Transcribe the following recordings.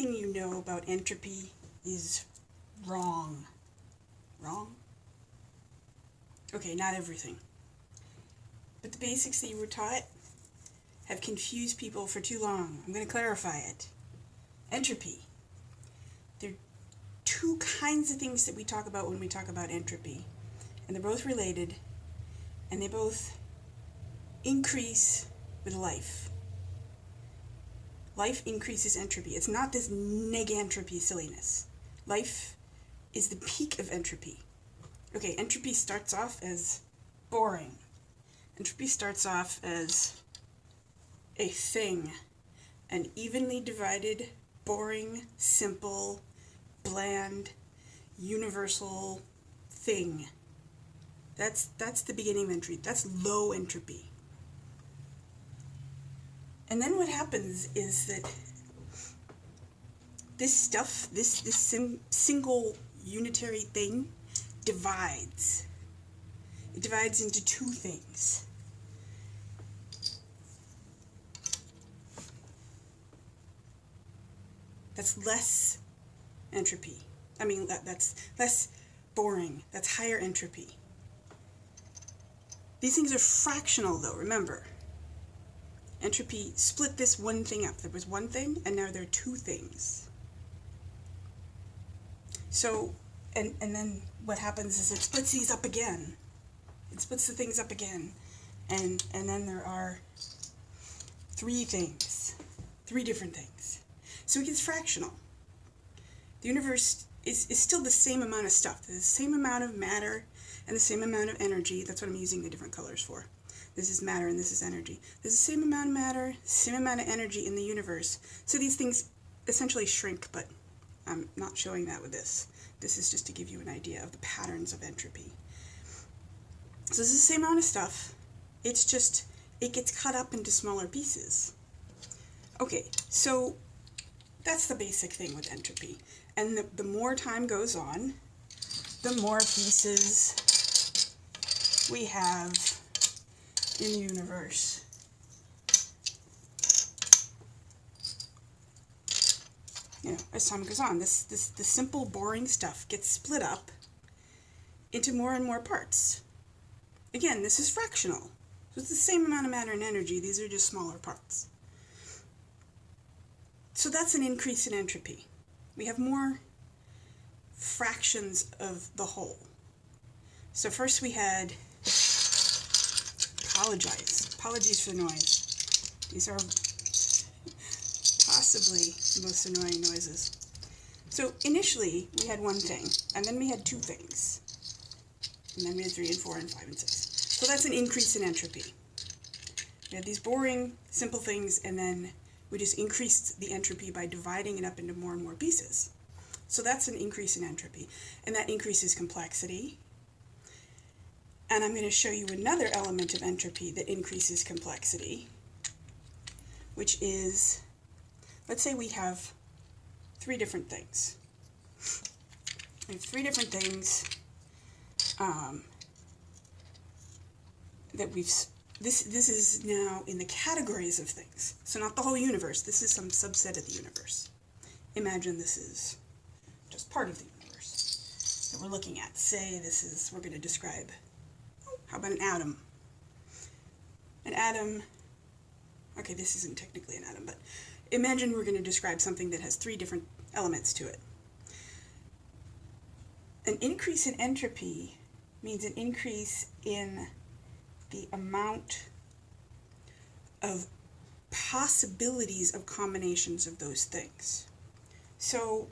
everything you know about entropy is wrong. Wrong? Okay, not everything. But the basics that you were taught have confused people for too long. I'm going to clarify it. Entropy. There are two kinds of things that we talk about when we talk about entropy, and they're both related, and they both increase with life. Life increases entropy. It's not this negentropy silliness. Life is the peak of entropy. Okay, entropy starts off as boring. Entropy starts off as a thing, an evenly divided, boring, simple, bland, universal thing. That's that's the beginning of entropy. That's low entropy. And then what happens is that this stuff, this this sim, single unitary thing, divides. It divides into two things. That's less entropy. I mean, that, that's less boring. That's higher entropy. These things are fractional, though, remember. Entropy split this one thing up. There was one thing, and now there are two things. So, and, and then what happens is it splits these up again. It splits the things up again. And, and then there are three things, three different things. So it gets fractional. The universe is, is still the same amount of stuff. The same amount of matter and the same amount of energy. That's what I'm using the different colors for. This is matter and this is energy. There's the same amount of matter, same amount of energy in the universe. So these things essentially shrink, but I'm not showing that with this. This is just to give you an idea of the patterns of entropy. So this is the same amount of stuff. It's just, it gets cut up into smaller pieces. Okay, so that's the basic thing with entropy. And the, the more time goes on, the more pieces we have in the universe. You know, as time goes on, this, this the simple, boring stuff gets split up into more and more parts. Again, this is fractional. So it's the same amount of matter and energy, these are just smaller parts. So that's an increase in entropy. We have more fractions of the whole. So first we had, apologize, apologies for the noise. These are possibly the most annoying noises. So initially we had one thing, and then we had two things. And then we had three and four and five and six. So that's an increase in entropy. We had these boring, simple things, and then we just increased the entropy by dividing it up into more and more pieces. So that's an increase in entropy, and that increases complexity. And I'm going to show you another element of entropy that increases complexity, which is, let's say we have three different things. We have three different things um, that we've this this is now in the categories of things. So not the whole universe. This is some subset of the universe. Imagine this is just part of the universe that we're looking at. Say this is we're going to describe. How about an atom? An atom. Okay, this isn't technically an atom, but imagine we're going to describe something that has three different elements to it. An increase in entropy means an increase in the amount of possibilities of combinations of those things. So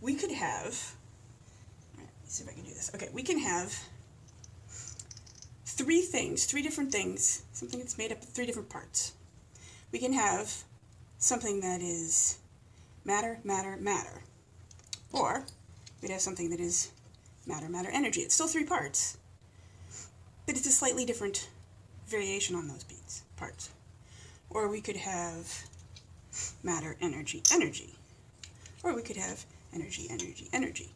we could have, see if I can do this. Okay, we can have three things, three different things, something that's made up of three different parts. We can have something that is matter, matter, matter. Or we'd have something that is matter, matter, energy. It's still three parts, but it's a slightly different variation on those beats, parts. Or we could have matter, energy, energy. Or we could have energy, energy, energy.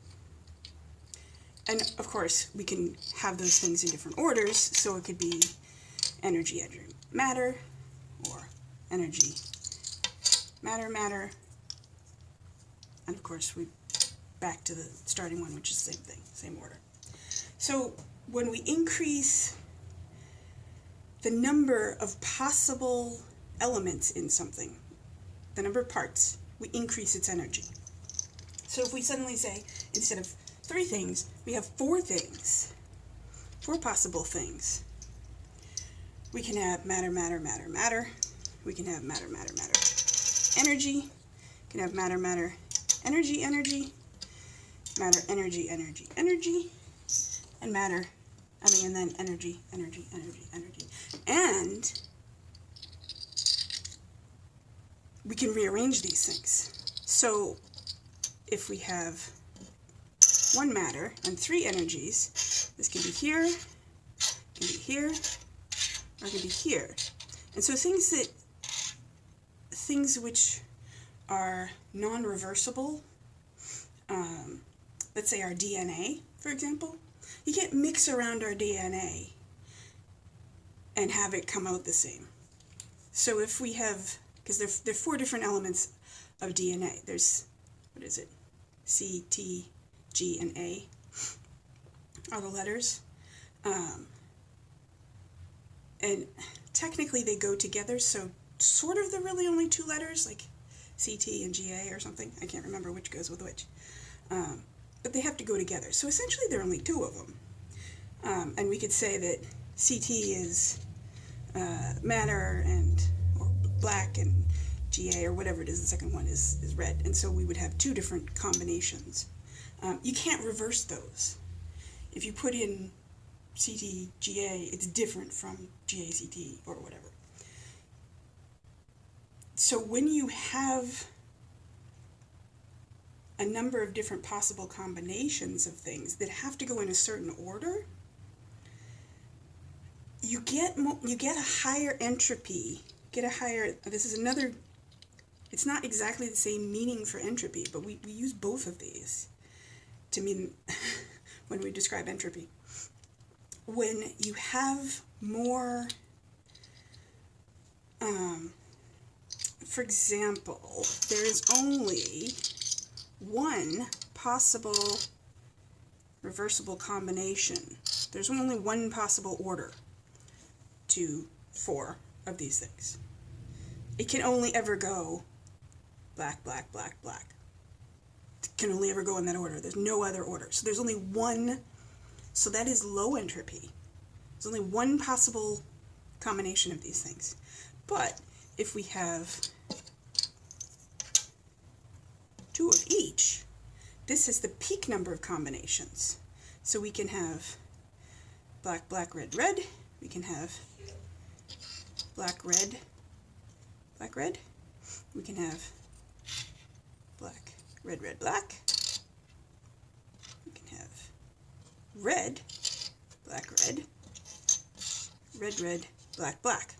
And of course, we can have those things in different orders, so it could be energy, energy, matter, or energy, matter, matter, And of course, we back to the starting one, which is the same thing, same order. So when we increase the number of possible elements in something, the number of parts, we increase its energy. So if we suddenly say, instead of three things, we have four things, four possible things. We can have matter, matter, matter, matter. We can have matter, matter, matter, energy. We can have matter, matter, energy, energy, matter, energy, energy, energy, and matter, I mean, and then energy, energy, energy, energy. And we can rearrange these things. So if we have one matter and three energies, this can be here, can be here, or can be here. And so things that, things which are non-reversible, um, let's say our DNA, for example, you can't mix around our DNA and have it come out the same. So if we have, because there, there are four different elements of DNA. There's, what is it? C, T, G, and A are the letters. Um, and technically they go together, so sort of they're really only two letters, like CT and GA or something. I can't remember which goes with which. Um, but they have to go together. So essentially there are only two of them. Um, and we could say that CT is uh, matter and or black and GA or whatever it is, the second one is, is red. And so we would have two different combinations. Um, you can't reverse those. If you put in CTGA, it's different from GACT or whatever. So when you have a number of different possible combinations of things that have to go in a certain order, you get you get a higher entropy, get a higher, this is another it's not exactly the same meaning for entropy, but we, we use both of these to mean when we describe entropy. When you have more, um, for example, there is only one possible reversible combination. There's only one possible order to four of these things. It can only ever go black, black, black, black. Can only ever go in that order. There's no other order. So there's only one, so that is low entropy. There's only one possible combination of these things. But if we have two of each, this is the peak number of combinations. So we can have black, black, red, red. We can have black, red, black, red. We can have black, red, red, black. We can have red, black, red, red, red, black, black.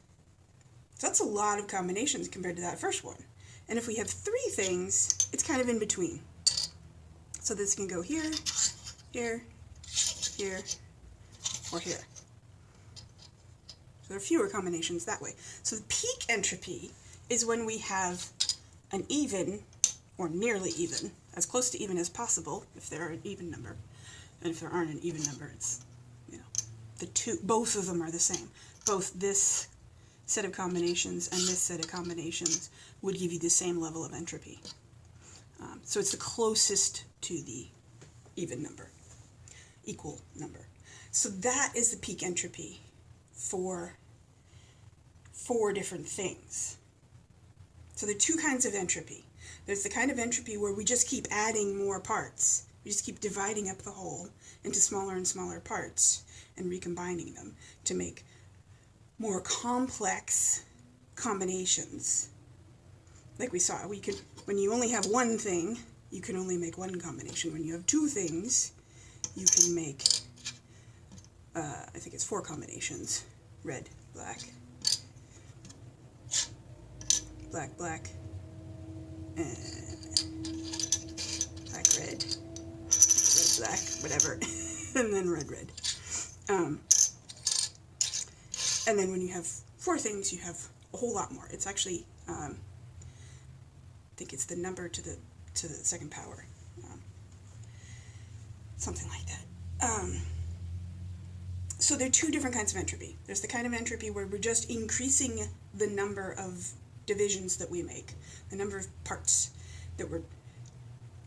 So that's a lot of combinations compared to that first one. And if we have three things, it's kind of in between. So this can go here, here, here, or here. So there are fewer combinations that way. So the peak entropy is when we have an even or nearly even, as close to even as possible if they're an even number. And if there aren't an even number, it's, you know, the two, both of them are the same. Both this set of combinations and this set of combinations would give you the same level of entropy. Um, so it's the closest to the even number, equal number. So that is the peak entropy for four different things. So there are two kinds of entropy. There's the kind of entropy where we just keep adding more parts. We just keep dividing up the whole into smaller and smaller parts and recombining them to make more complex combinations. Like we saw, we could when you only have one thing, you can only make one combination. When you have two things, you can make uh, I think it's four combinations. Red, black, black, black, black, red, red, black, whatever, and then red, red. Um, and then when you have four things, you have a whole lot more. It's actually, um, I think it's the number to the to the second power. Um, something like that. Um, so there are two different kinds of entropy. There's the kind of entropy where we're just increasing the number of divisions that we make, the number of parts that we're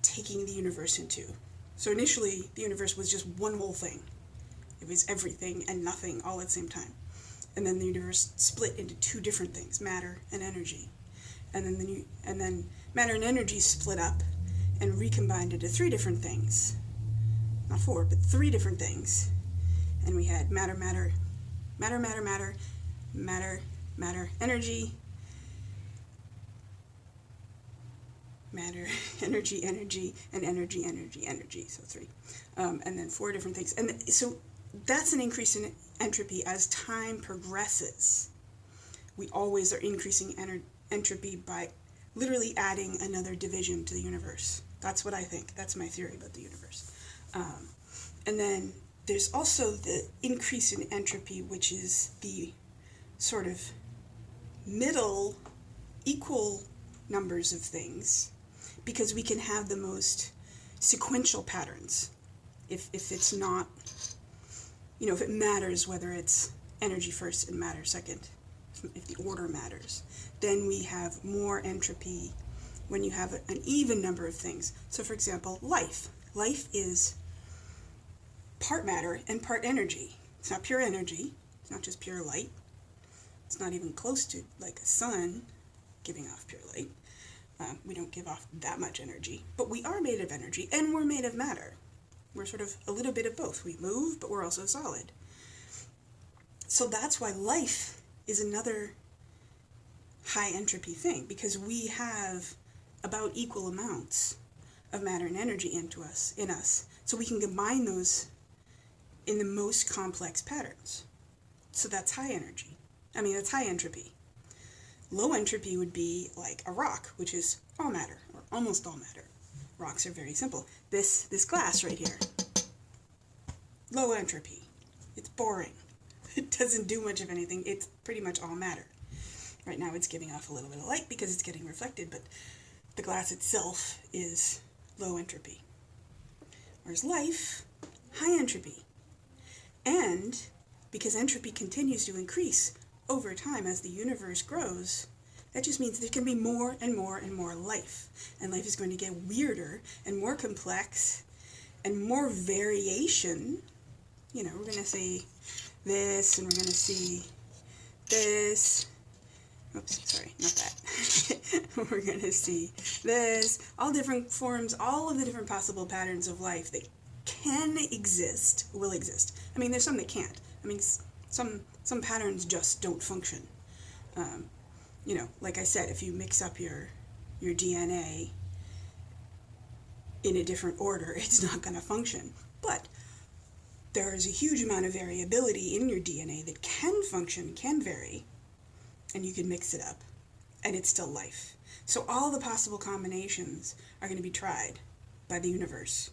taking the universe into. So initially, the universe was just one whole thing. It was everything and nothing all at the same time. And then the universe split into two different things, matter and energy. And then the new, and then matter and energy split up and recombined into three different things. Not four, but three different things. And we had matter, matter, matter, matter, matter, matter, matter, energy, matter, energy, energy, and energy, energy, energy. So three. Um, and then four different things. And so that's an increase in entropy as time progresses. We always are increasing entropy by literally adding another division to the universe. That's what I think. That's my theory about the universe. Um, and then there's also the increase in entropy, which is the sort of middle equal numbers of things because we can have the most sequential patterns if, if it's not, you know, if it matters whether it's energy first and matter second, if the order matters, then we have more entropy when you have an even number of things. So for example, life. Life is part matter and part energy. It's not pure energy, it's not just pure light. It's not even close to like a sun giving off pure light. Um, we don't give off that much energy, but we are made of energy and we're made of matter. We're sort of a little bit of both. We move, but we're also solid. So that's why life is another high entropy thing because we have about equal amounts of matter and energy into us in us so we can combine those in the most complex patterns so that's high energy i mean that's high entropy Low entropy would be like a rock, which is all matter, or almost all matter. Rocks are very simple. This, this glass right here, low entropy. It's boring. It doesn't do much of anything. It's pretty much all matter. Right now it's giving off a little bit of light because it's getting reflected, but the glass itself is low entropy. Whereas life, high entropy. And because entropy continues to increase, over time as the universe grows, that just means there can be more and more and more life. And life is going to get weirder and more complex and more variation. You know, we're going to see this and we're going to see this. Oops, sorry, not that. we're going to see this. All different forms, all of the different possible patterns of life that can exist, will exist. I mean, there's some that can't. I mean, some some patterns just don't function. Um, you know, like I said, if you mix up your your DNA in a different order, it's not going to function. But there is a huge amount of variability in your DNA that can function, can vary, and you can mix it up, and it's still life. So all the possible combinations are going to be tried by the universe.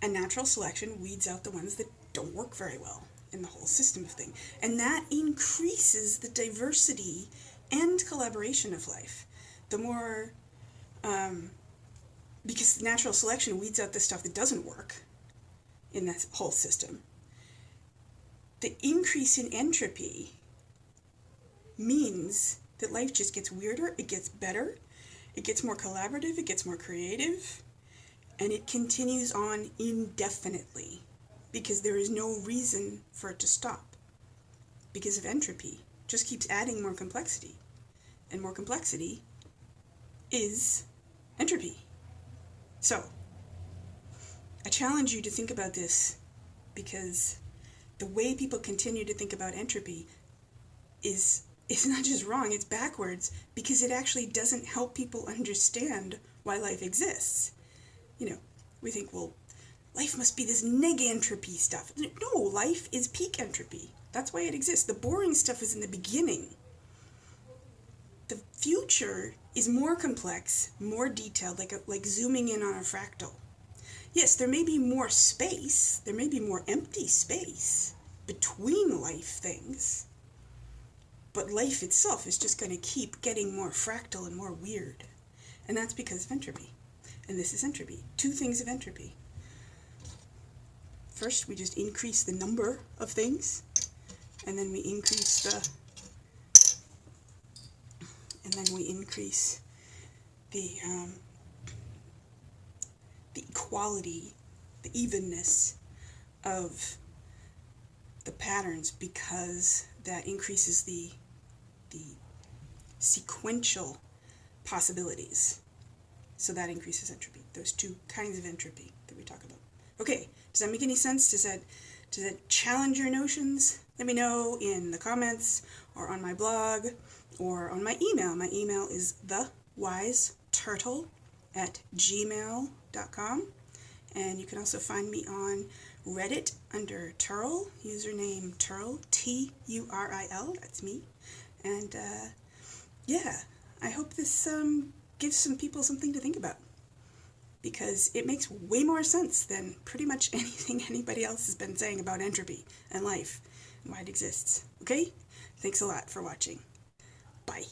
And natural selection weeds out the ones that don't work very well in the whole system of things. And that increases the diversity and collaboration of life. The more, um, because natural selection weeds out the stuff that doesn't work in that whole system. The increase in entropy means that life just gets weirder, it gets better, it gets more collaborative, it gets more creative, and it continues on indefinitely because there is no reason for it to stop because of entropy. Just keeps adding more complexity. And more complexity is entropy. So, I challenge you to think about this because the way people continue to think about entropy is it's not just wrong, it's backwards because it actually doesn't help people understand why life exists. You know, we think, well, life must be this negentropy stuff. No, life is peak entropy. That's why it exists. The boring stuff is in the beginning. The future is more complex, more detailed, like, a, like zooming in on a fractal. Yes, there may be more space, there may be more empty space between life things, but life itself is just going to keep getting more fractal and more weird. And that's because of entropy. And this is entropy. Two things of entropy. First, we just increase the number of things, and then we increase the and then we increase the um, the equality, the evenness of the patterns because that increases the the sequential possibilities. So that increases entropy. Those two kinds of entropy that we talk about. Okay, does that make any sense? Does that does that challenge your notions? Let me know in the comments or on my blog or on my email. My email is thewiseturtle at gmail.com. And you can also find me on Reddit under Turil, username Turil, T U R I L, that's me. And uh, yeah, I hope this um, gives some people something to think about because it makes way more sense than pretty much anything anybody else has been saying about entropy and life and why it exists. Okay? Thanks a lot for watching. Bye.